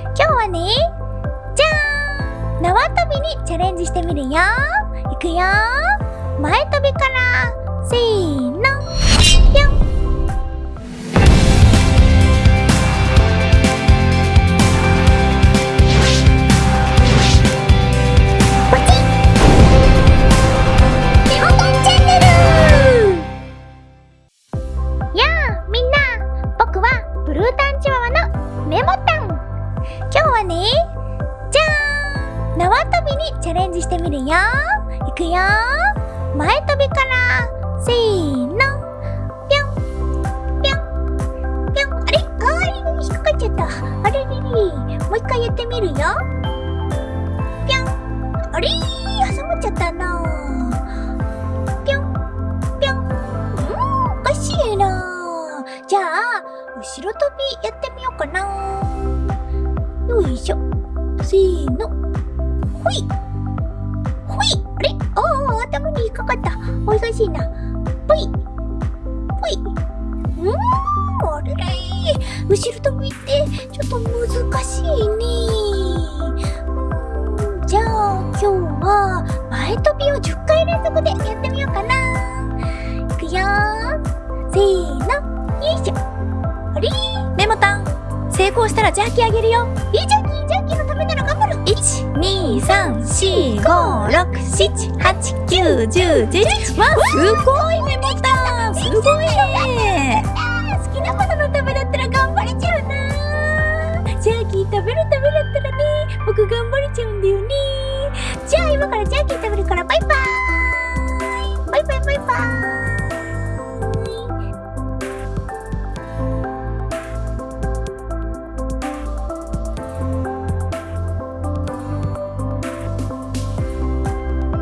今日はねじゃーん。縄跳びにチャレンジしてみるよ。いくよ。前跳びから。せーの。ぴょんやあみんな。僕はブルータンチワワのメモタン。ねじゃーん。縄跳びにチャレンジしてみるよ。いくよ前跳びからせーの。ぴょん。ぴょん。ぴょん。あれ？あー引っかかっちゃった。あれれれ。もう一回やってみるよ。ぴょん。あれ？挟まっちゃったな。ぴょん。ぴょん。うんおかしいな。じゃあ後ろ跳びやってみようかな。せーの。ほい。ほい。あれ？ああ頭に引っかかった。おいしいな。ぽい。ぽい。うんあれれ後ろ跳びってちょっと難しいねうんじゃあ今日は前跳びを10回連続でやってみようかな。いくよせーの。よいしょ。あれ？メモタン。成功したらジャーキーあげるよ。いいジャー23。4。5。6。7。8。9。10。11わすごいメモタンすごいね好きなことのためだったら頑張れちゃうなジャーキー食べるためだったらね僕頑張れちゃうんだよねじゃあ今からジャーキー